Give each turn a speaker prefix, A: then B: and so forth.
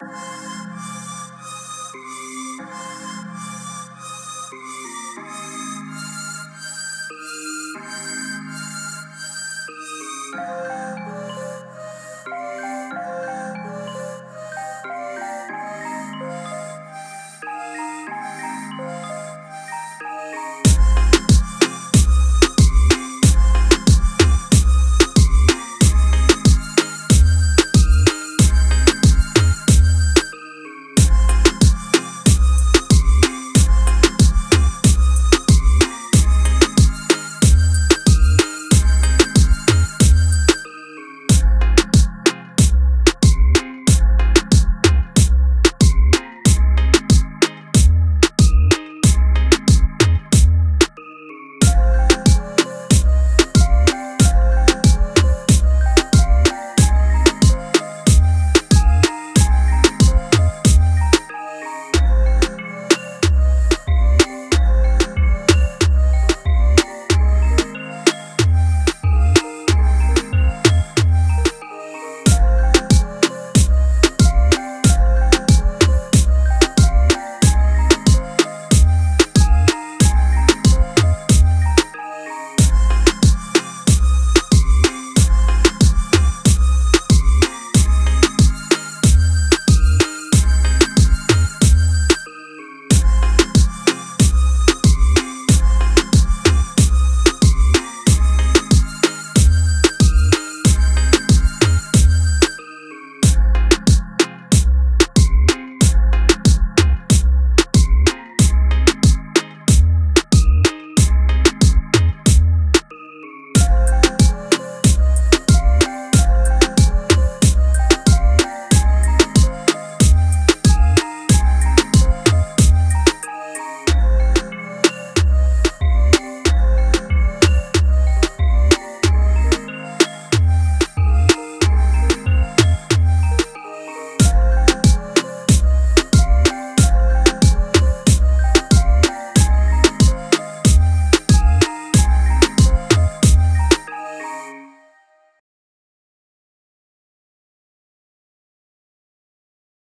A: you